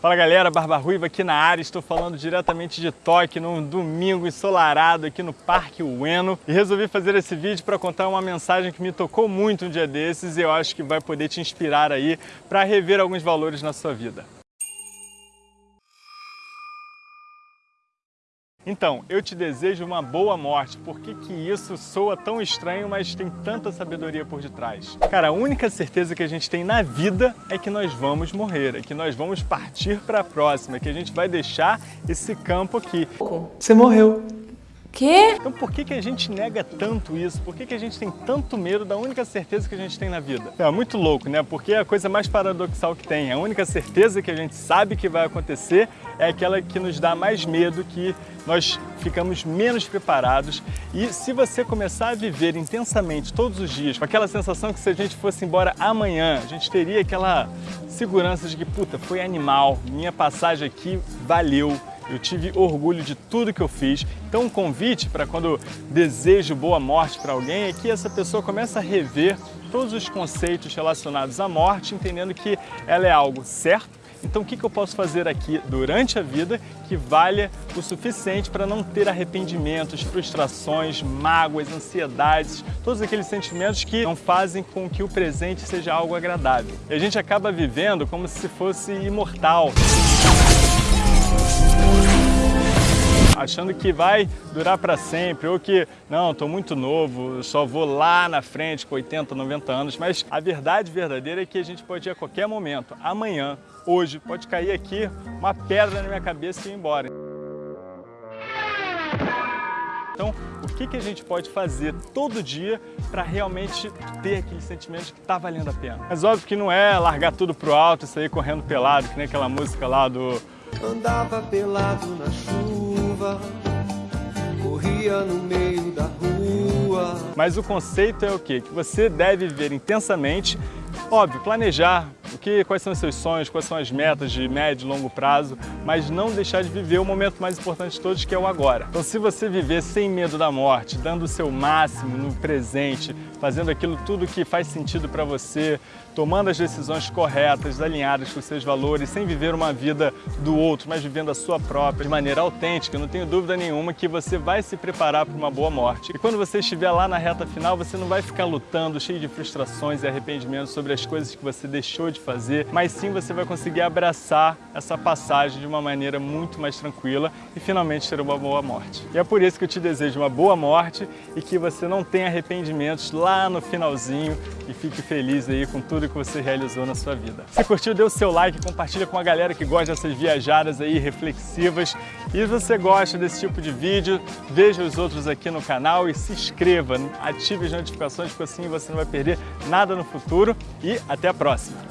Fala galera, Barba Ruiva aqui na área, estou falando diretamente de Tóquio, num domingo ensolarado aqui no Parque Ueno e resolvi fazer esse vídeo para contar uma mensagem que me tocou muito um dia desses e eu acho que vai poder te inspirar aí para rever alguns valores na sua vida. Então, eu te desejo uma boa morte. Por que, que isso soa tão estranho, mas tem tanta sabedoria por detrás? Cara, a única certeza que a gente tem na vida é que nós vamos morrer, é que nós vamos partir para a próxima, é que a gente vai deixar esse campo aqui. Você morreu. Quê? Então por que, que a gente nega tanto isso? Por que, que a gente tem tanto medo da única certeza que a gente tem na vida? É muito louco, né? Porque é a coisa mais paradoxal que tem. A única certeza que a gente sabe que vai acontecer é aquela que nos dá mais medo, que nós ficamos menos preparados. E se você começar a viver intensamente todos os dias, com aquela sensação que se a gente fosse embora amanhã, a gente teria aquela segurança de que, puta, foi animal, minha passagem aqui valeu, eu tive orgulho de tudo que eu fiz. Então um convite para quando desejo boa morte para alguém é que essa pessoa comece a rever todos os conceitos relacionados à morte, entendendo que ela é algo certo, então o que eu posso fazer aqui durante a vida que valha o suficiente para não ter arrependimentos, frustrações, mágoas, ansiedades, todos aqueles sentimentos que não fazem com que o presente seja algo agradável. E a gente acaba vivendo como se fosse imortal achando que vai durar para sempre, ou que, não, estou muito novo, só vou lá na frente com 80, 90 anos, mas a verdade verdadeira é que a gente pode ir a qualquer momento, amanhã, hoje, pode cair aqui uma pedra na minha cabeça e ir embora. Então, o que, que a gente pode fazer todo dia para realmente ter aquele sentimento que está valendo a pena? Mas óbvio que não é largar tudo pro alto e sair correndo pelado, que nem aquela música lá do... Andava pelado na chuva, corria no meio da rua... Mas o conceito é o quê? Que você deve viver intensamente, óbvio, planejar, o que, quais são os seus sonhos, quais são as metas de médio e longo prazo, mas não deixar de viver o momento mais importante de todos, que é o agora. Então se você viver sem medo da morte, dando o seu máximo no presente, fazendo aquilo tudo que faz sentido para você, tomando as decisões corretas, alinhadas com seus valores, sem viver uma vida do outro, mas vivendo a sua própria, de maneira autêntica, não tenho dúvida nenhuma que você vai se preparar para uma boa morte. E quando você estiver lá na reta final, você não vai ficar lutando, cheio de frustrações e arrependimentos sobre as coisas que você deixou de fazer, mas sim você vai conseguir abraçar essa passagem de uma maneira muito mais tranquila e finalmente ter uma boa morte. E é por isso que eu te desejo uma boa morte e que você não tenha arrependimentos lá no finalzinho e fique feliz aí com tudo que você realizou na sua vida. Se curtiu, dê o seu like, compartilha com a galera que gosta dessas viajadas aí reflexivas. E se você gosta desse tipo de vídeo, veja os outros aqui no canal e se inscreva, ative as notificações, porque assim você não vai perder nada no futuro. E até a próxima!